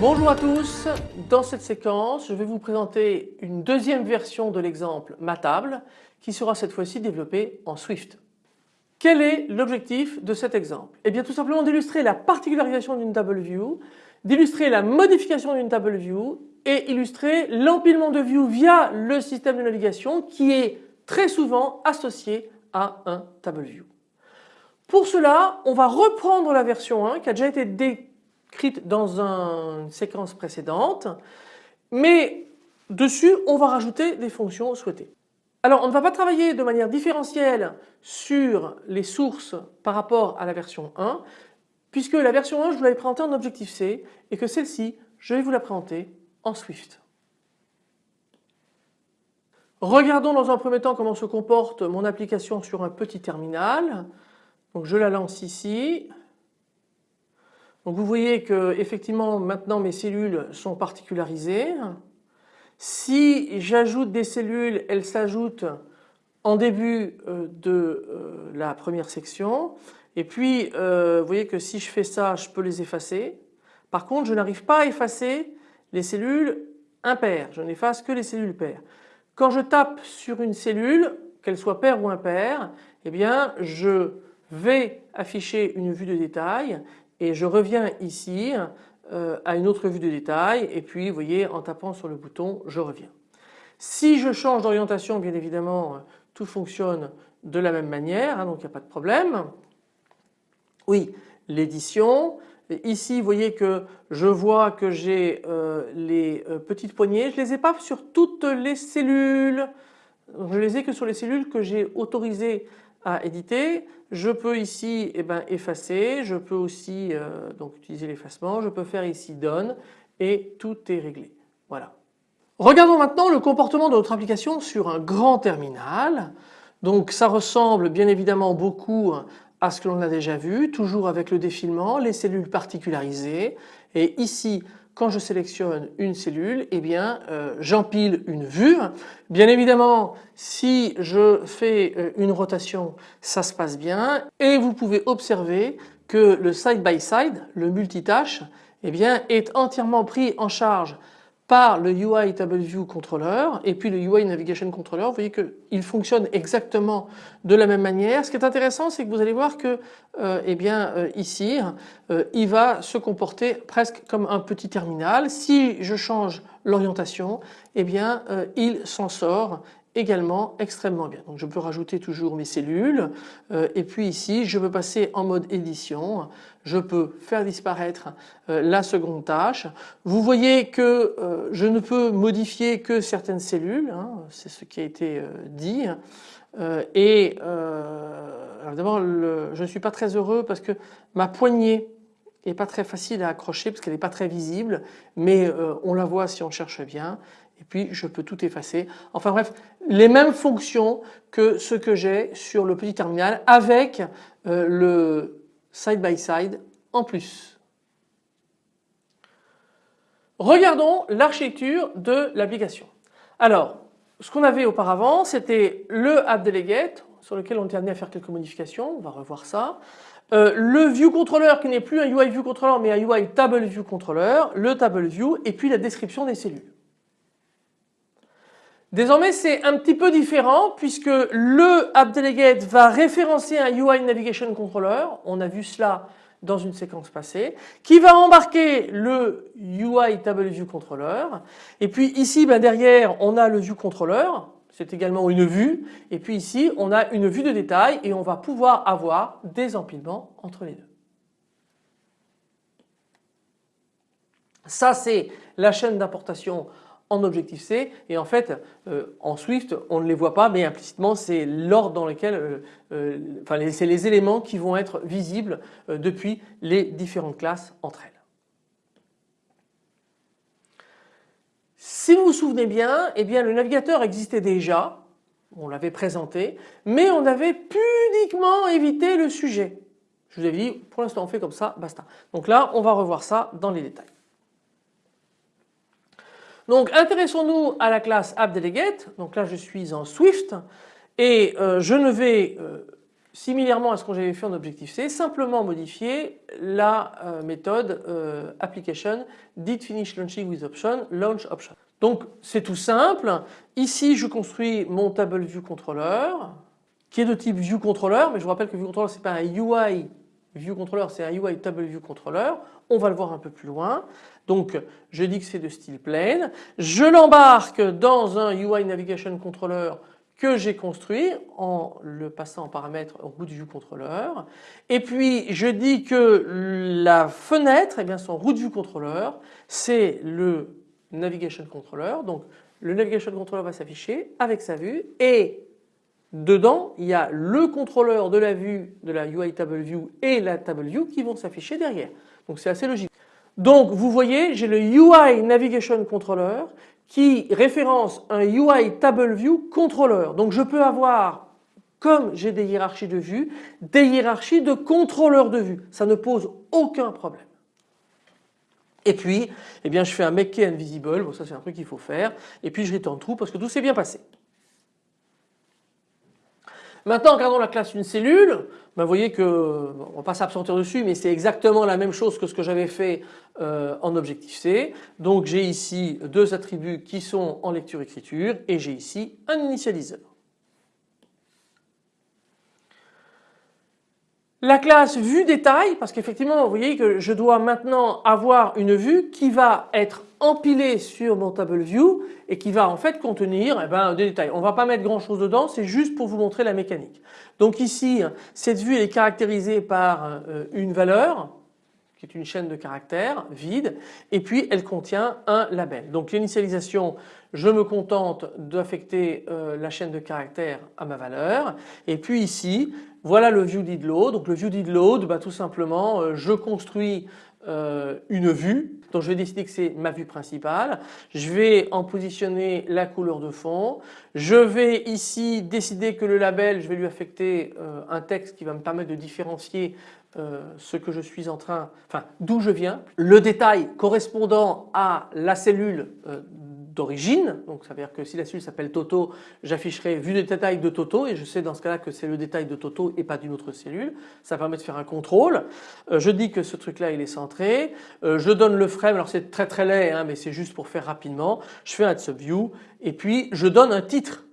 Bonjour à tous, dans cette séquence je vais vous présenter une deuxième version de l'exemple Matable qui sera cette fois-ci développé en Swift. Quel est l'objectif de cet exemple? Eh bien tout simplement d'illustrer la particularisation d'une table view, d'illustrer la modification d'une table view et illustrer l'empilement de views via le système de navigation qui est très souvent associé à un table view. Pour cela on va reprendre la version 1 qui a déjà été dé dans une séquence précédente, mais dessus on va rajouter des fonctions souhaitées. Alors on ne va pas travailler de manière différentielle sur les sources par rapport à la version 1 puisque la version 1 je vous l'avais présentée en Objective-C et que celle-ci je vais vous la présenter en Swift. Regardons dans un premier temps comment se comporte mon application sur un petit terminal. Donc je la lance ici. Vous voyez que effectivement maintenant mes cellules sont particularisées. Si j'ajoute des cellules, elles s'ajoutent en début euh, de euh, la première section et puis euh, vous voyez que si je fais ça je peux les effacer. Par contre je n'arrive pas à effacer les cellules impaires, je n'efface que les cellules paires. Quand je tape sur une cellule, qu'elle soit paire ou impaire, eh bien je vais afficher une vue de détail et je reviens ici euh, à une autre vue de détail et puis vous voyez en tapant sur le bouton je reviens. Si je change d'orientation bien évidemment tout fonctionne de la même manière hein, donc il n'y a pas de problème. Oui l'édition Ici vous voyez que je vois que j'ai euh, les euh, petites poignées, je les ai pas sur toutes les cellules, je les ai que sur les cellules que j'ai autorisées à éditer. Je peux ici eh ben, effacer, je peux aussi euh, donc utiliser l'effacement, je peux faire ici Done et tout est réglé. Voilà. Regardons maintenant le comportement de notre application sur un grand terminal. Donc ça ressemble bien évidemment beaucoup à ce que l'on a déjà vu, toujours avec le défilement, les cellules particularisées et ici quand je sélectionne une cellule, eh bien euh, j'empile une vue. Bien évidemment, si je fais euh, une rotation, ça se passe bien et vous pouvez observer que le side by side, le multitâche, eh bien est entièrement pris en charge par le UI TableView Controller et puis le UI Navigation Controller. Vous voyez qu'il fonctionne exactement de la même manière. Ce qui est intéressant c'est que vous allez voir que euh, eh bien, euh, ici euh, il va se comporter presque comme un petit terminal. Si je change l'orientation eh bien il s'en sort également extrêmement bien. Donc je peux rajouter toujours mes cellules euh, et puis ici je peux passer en mode édition, je peux faire disparaître euh, la seconde tâche. Vous voyez que euh, je ne peux modifier que certaines cellules, hein, c'est ce qui a été dit. et d'abord je ne suis pas très heureux parce que ma poignée n'est pas très facile à accrocher parce qu'elle n'est pas très visible mais on la voit si on cherche bien et puis je peux tout effacer. Enfin bref, les mêmes fonctions que ce que j'ai sur le petit terminal avec euh, le side by side en plus. Regardons l'architecture de l'application. Alors, ce qu'on avait auparavant, c'était le app delegate sur lequel on était amené à faire quelques modifications, on va revoir ça. Euh, le view controller qui n'est plus un UI view controller mais un UI table view controller, le table view et puis la description des cellules. Désormais c'est un petit peu différent puisque le AppDelegate va référencer un UI Navigation Controller, on a vu cela dans une séquence passée, qui va embarquer le UI Table Controller et puis ici ben, derrière on a le View Controller, c'est également une vue et puis ici on a une vue de détail et on va pouvoir avoir des empilements entre les deux. Ça c'est la chaîne d'importation en Objective-C et en fait euh, en Swift on ne les voit pas mais implicitement c'est l'ordre dans lequel, euh, euh, enfin c'est les éléments qui vont être visibles depuis les différentes classes entre elles. Si vous vous souvenez bien, eh bien le navigateur existait déjà, on l'avait présenté, mais on avait pudiquement évité le sujet. Je vous avais dit pour l'instant on fait comme ça, basta. Donc là on va revoir ça dans les détails. Donc intéressons-nous à la classe AppDelegate. Donc là je suis en Swift et euh, je ne vais euh, similairement à ce que j'avais fait en Objective-C simplement modifier la euh, méthode application did finish with option launch option. Donc c'est tout simple. Ici je construis mon table view controller qui est de type view controller mais je vous rappelle que view controller c'est pas un UI view controller c'est un UI table view controller. On va le voir un peu plus loin. Donc je dis que c'est de style plain. Je l'embarque dans un UI Navigation Controller que j'ai construit en le passant en paramètre root view controller et puis je dis que la fenêtre eh bien son root view controller c'est le navigation controller donc le navigation controller va s'afficher avec sa vue et dedans il y a le contrôleur de la vue de la UI table view et la table view qui vont s'afficher derrière donc c'est assez logique. Donc vous voyez j'ai le UI Navigation Controller qui référence un UI Table View Controller. Donc je peux avoir comme j'ai des hiérarchies de vue, des hiérarchies de contrôleurs de vue. Ça ne pose aucun problème. Et puis, eh bien, je fais un make invisible, bon, ça c'est un truc qu'il faut faire, et puis je return true parce que tout s'est bien passé. Maintenant, regardons la classe une cellule. Ben, vous voyez que, on va pas s'absentir dessus, mais c'est exactement la même chose que ce que j'avais fait euh, en Objective-C. Donc j'ai ici deux attributs qui sont en lecture-écriture et j'ai ici un initialiseur. La classe vue détail, parce qu'effectivement vous voyez que je dois maintenant avoir une vue qui va être empilée sur mon table view et qui va en fait contenir eh ben, des détails. On ne va pas mettre grand chose dedans, c'est juste pour vous montrer la mécanique. Donc ici cette vue est caractérisée par euh, une valeur qui est une chaîne de caractères vide et puis elle contient un label. Donc l'initialisation je me contente d'affecter euh, la chaîne de caractères à ma valeur et puis ici voilà le view did load. Donc le view did load, bah, tout simplement euh, je construis euh, une vue. Donc je vais décider que c'est ma vue principale. Je vais en positionner la couleur de fond. Je vais ici décider que le label, je vais lui affecter un texte qui va me permettre de différencier ce que je suis en train, enfin d'où je viens. Le détail correspondant à la cellule d'origine. Donc ça veut dire que si la cellule s'appelle Toto, j'afficherai vue de détail de Toto et je sais dans ce cas-là que c'est le détail de Toto et pas d'une autre cellule. Ça permet de faire un contrôle. Euh, je dis que ce truc-là il est centré. Euh, je donne le frame, alors c'est très très laid hein, mais c'est juste pour faire rapidement. Je fais un subview et puis je donne un titre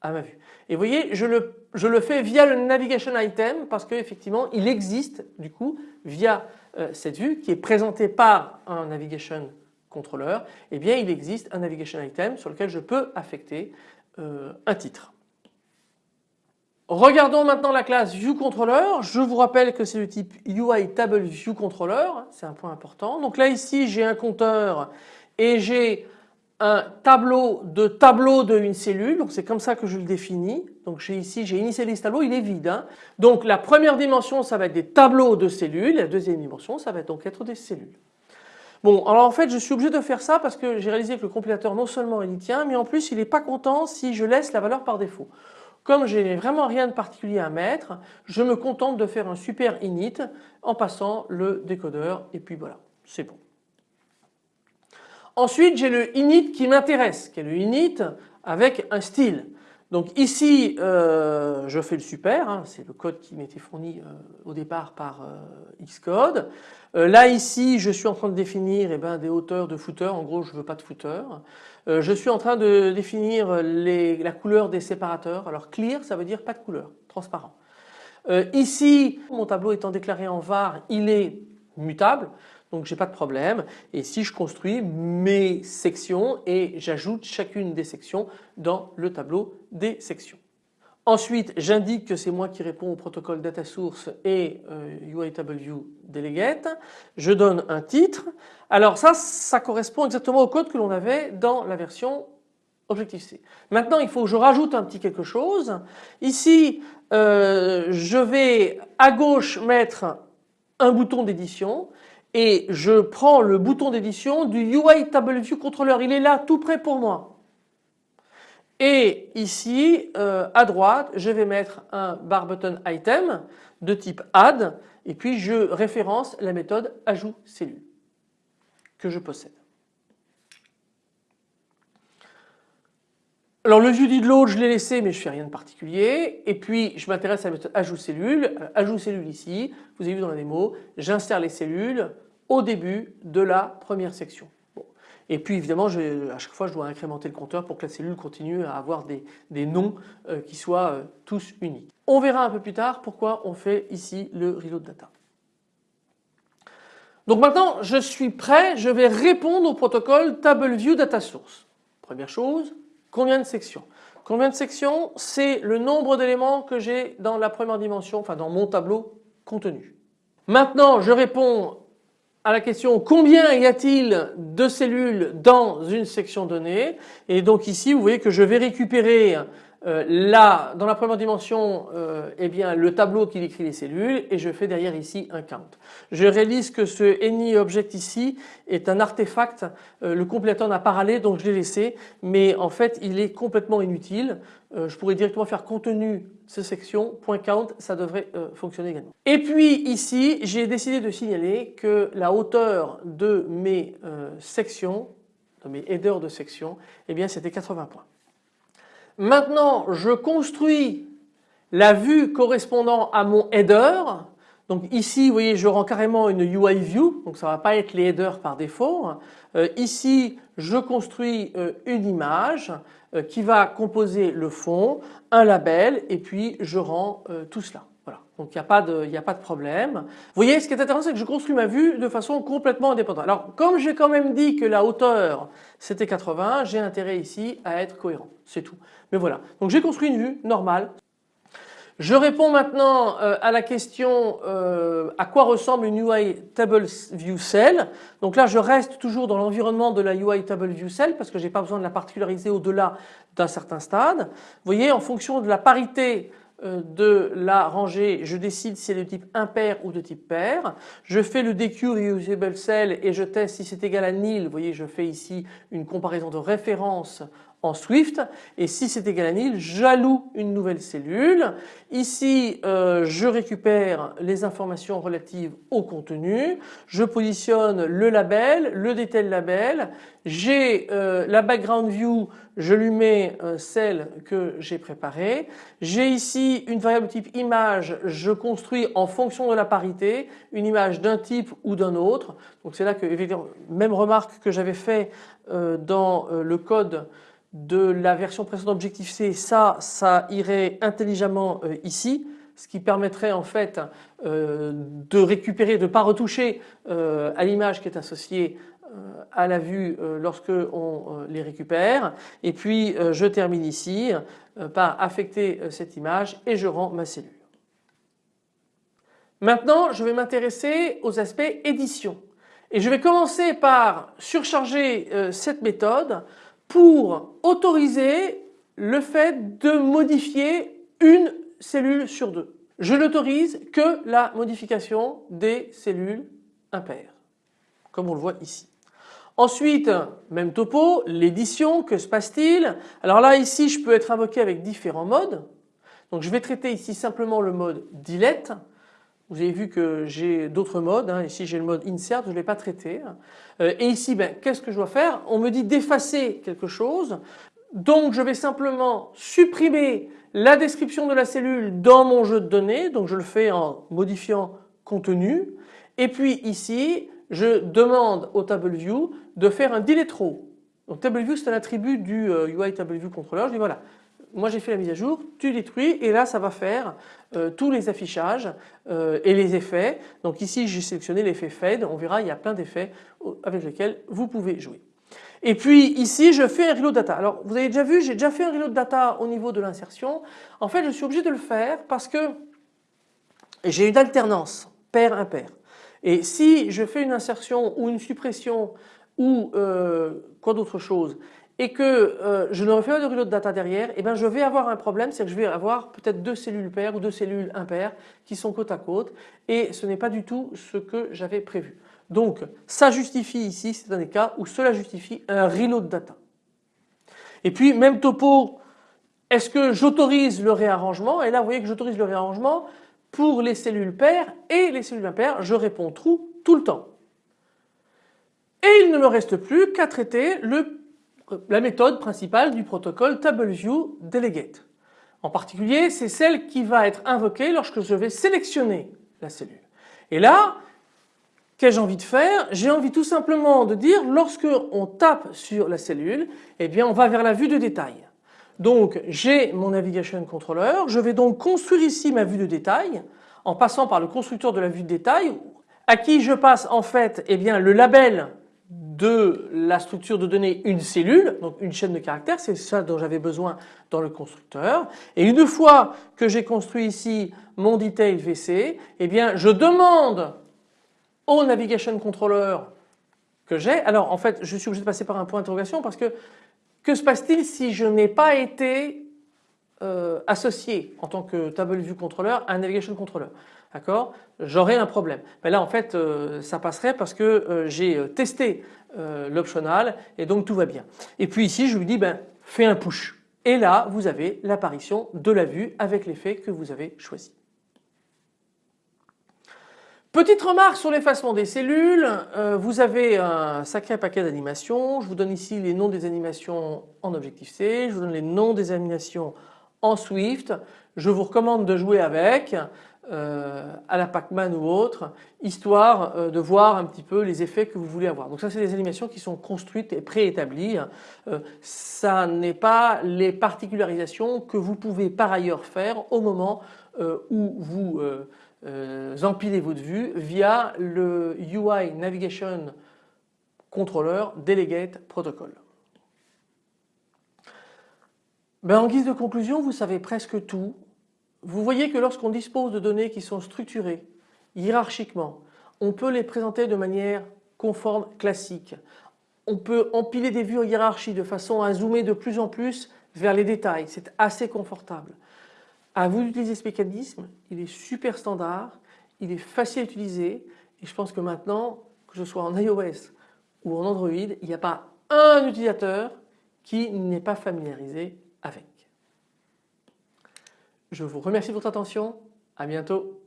à ma vue. Et vous voyez je le, je le fais via le navigation item parce qu'effectivement il existe du coup via euh, cette vue qui est présentée par un navigation contrôleur, eh bien il existe un navigation item sur lequel je peux affecter euh, un titre. Regardons maintenant la classe ViewController. Je vous rappelle que c'est le type UI Table ViewController, c'est un point important. Donc là ici j'ai un compteur et j'ai un tableau de tableau d'une cellule, donc c'est comme ça que je le définis. Donc j'ai ici, j'ai initialisé tableau, il est vide. Hein. Donc la première dimension ça va être des tableaux de cellules, la deuxième dimension ça va donc être des cellules. Bon alors en fait je suis obligé de faire ça parce que j'ai réalisé que le compilateur non seulement il y tient mais en plus il n'est pas content si je laisse la valeur par défaut. Comme je n'ai vraiment rien de particulier à mettre, je me contente de faire un super init en passant le décodeur et puis voilà, c'est bon. Ensuite j'ai le init qui m'intéresse, qui est le init avec un style. Donc ici euh, je fais le super, hein, c'est le code qui m'était fourni euh, au départ par euh, Xcode. là ici je suis en train de définir eh ben, des hauteurs de footer, en gros je ne veux pas de footer. je suis en train de définir la couleur des séparateurs. Alors clear ça veut dire pas de couleur, transparent. ici mon tableau étant déclaré en var il est mutable donc j'ai pas de problème et si je construis mes sections et j'ajoute chacune des sections dans le tableau des sections. Ensuite j'indique que c'est moi qui réponds au protocole data source et euh, UITableView delegate. Je donne un titre. Alors ça, ça correspond exactement au code que l'on avait dans la version Objective-C. Maintenant il faut que je rajoute un petit quelque chose. Ici euh, je vais à gauche mettre un bouton d'édition et je prends le bouton d'édition du UI Table View Controller. Il est là tout près pour moi. Et ici euh, à droite je vais mettre un bar button item. de type add et puis je référence la méthode ajout cellule que je possède. Alors le view did load je l'ai laissé mais je fais rien de particulier et puis je m'intéresse à la méthode ajout cellule, ajout cellule ici, vous avez vu dans la démo, j'insère les cellules au début de la première section. Et puis évidemment à chaque fois je dois incrémenter le compteur pour que la cellule continue à avoir des, noms euh, qui soient euh, tous uniques. On verra un peu plus tard pourquoi on fait ici le reload data. Donc maintenant je suis prêt, je vais répondre au protocole TableView Data Source. Première chose, combien de sections Combien de sections C'est le nombre d'éléments que j'ai dans la première dimension, enfin dans mon tableau contenu. Maintenant je réponds à la question combien y a-t-il de cellules dans une section donnée? Et donc ici vous voyez que je vais récupérer euh, là dans la première dimension euh, eh bien le tableau qui décrit les cellules et je fais derrière ici un count. Je réalise que ce AnyObject ici est un artefact, euh, le compléteur n'a pas râlé donc je l'ai laissé mais en fait il est complètement inutile. je pourrais directement faire contenu ce section .count ça devrait fonctionner également. Et puis ici j'ai décidé de signaler que la hauteur de mes sections, de mes headers de section, eh bien c'était 80 points. Maintenant je construis la vue correspondant à mon header. Donc ici vous voyez je rends carrément une UI view donc ça ne va pas être les headers par défaut. Euh, ici je construis euh, une image euh, qui va composer le fond, un label et puis je rends tout cela. Donc il n'y a, pas de, problème. Vous voyez ce qui est intéressant c'est que je construis ma vue de façon complètement indépendante. Alors comme j'ai quand même dit que la hauteur c'était 80 j'ai intérêt ici à être cohérent. C'est tout. Mais voilà. Donc j'ai construit une vue normale. Je réponds maintenant euh, à la question euh, à quoi ressemble une UI Table View Cell. Donc là je reste toujours dans l'environnement de la UI Table View Cell parce que je n'ai pas besoin de la particulariser au-delà d'un certain stade. Vous voyez en fonction de la parité de la rangée, je décide si elle est de type impair ou de type pair. Je fais le DQ Reusable Cell et je teste si c'est égal à nil. Vous voyez je fais ici une comparaison de référence en Swift et si c'est égal à nil j'alloue une nouvelle cellule. Ici euh, je récupère les informations relatives au contenu, je positionne le label, le detail label, j'ai euh, la background view, je lui mets euh, celle que j'ai préparée. J'ai ici une variable type image, je construis en fonction de la parité une image d'un type ou d'un autre. Donc c'est là que même remarque que j'avais fait dans le code de la version précédente Objective-C, ça, ça irait intelligemment euh, ici, ce qui permettrait en fait euh, de récupérer, de ne pas retoucher euh, à l'image qui est associée à la vue lorsque on les récupère. Et puis je termine ici par affecter cette image et je rends ma cellule. Maintenant je vais m'intéresser aux aspects édition. Et je vais commencer par surcharger cette méthode pour autoriser le fait de modifier une cellule sur deux. Je n'autorise que la modification des cellules impaires, comme on le voit ici. Ensuite, même topo, l'édition, que se passe-t-il? Alors là ici je peux être invoqué avec différents modes. Donc je vais traiter ici simplement le mode delete vous avez vu que j'ai d'autres modes, hein. ici j'ai le mode insert, je ne l'ai pas traité. Euh, et ici, ben, qu'est-ce que je dois faire? On me dit d'effacer quelque chose, donc je vais simplement supprimer la description de la cellule dans mon jeu de données, donc je le fais en modifiant contenu. Et puis ici, je demande au TableView de faire un delete row. Donc TableView c'est un attribut du UI euh, TableView controller. Je dis voilà, moi j'ai fait la mise à jour, tu détruis et là ça va faire euh, tous les affichages euh, et les effets. Donc ici j'ai sélectionné l'effet fade, on verra il y a plein d'effets avec lesquels vous pouvez jouer. Et puis ici je fais un reload data. Alors vous avez déjà vu j'ai déjà fait un reload data au niveau de l'insertion. En fait je suis obligé de le faire parce que j'ai une alternance pair-impair. Et si je fais une insertion ou une suppression ou euh, quoi d'autre chose et que euh, je ne refais pas de reload data derrière, et eh bien je vais avoir un problème, c'est que je vais avoir peut-être deux cellules paires ou deux cellules impaires qui sont côte à côte et ce n'est pas du tout ce que j'avais prévu. Donc ça justifie ici, c'est un des cas où cela justifie un reload data. Et puis même topo, est-ce que j'autorise le réarrangement? Et là vous voyez que j'autorise le réarrangement Pour les cellules paires et les cellules impaires, je réponds true tout le temps. Et il ne me reste plus qu'à traiter le, la méthode principale du protocole TableViewDelegate. En particulier, c'est celle qui va être invoquée lorsque je vais sélectionner la cellule. Et là, qu'ai-je envie de faire? J'ai envie tout simplement de dire lorsque on tape sur la cellule, eh bien on va vers la vue de détail. Donc j'ai mon navigation controller, je vais donc construire ici ma vue de détail en passant par le constructeur de la vue de détail à qui je passe en fait eh bien, le label de la structure de données une cellule, donc une chaîne de caractères, c'est ça dont j'avais besoin dans le constructeur. Et une fois que j'ai construit ici mon detail VC, eh bien je demande au navigation controller que j'ai, alors en fait je suis obligé de passer par un point d'interrogation parce que que se passe-t-il si je n'ai pas été euh, associé en tant que table view controller à un navigation controller D'accord? J'aurais un problème. Mais là en fait euh, ça passerait parce que euh, j'ai testé l'optional et donc tout va bien. Et puis ici je lui dis ben fais un push. Et là vous avez l'apparition de la vue avec l'effet que vous avez choisi. Petite remarque sur l'effacement des cellules, vous avez un sacré paquet d'animations, je vous donne ici les noms des animations en Objective-C, je vous donne les noms des animations en Swift, je vous recommande de jouer avec euh, à la Pac-Man ou autre, histoire euh, de voir un petit peu les effets que vous voulez avoir. Donc ça c'est des animations qui sont construites et préétablies, ça n'est pas les particularisations que vous pouvez par ailleurs faire au moment où vous euh, empilez votre vue via le UI Navigation Controller Delegate Protocol. Ben, en guise de conclusion, vous savez presque tout. Vous voyez que lorsqu'on dispose de données qui sont structurées hiérarchiquement, on peut les présenter de manière conforme classique. On peut empiler des vues en hiérarchie de façon à zoomer de plus en plus vers les détails. C'est assez confortable. À vous d'utiliser ce mécanisme, il est super standard, il est facile à utiliser et je pense que maintenant, que ce soit en iOS ou en Android, il n'y a pas un utilisateur qui n'est pas familiarisé Je vous remercie de votre attention, à bientôt.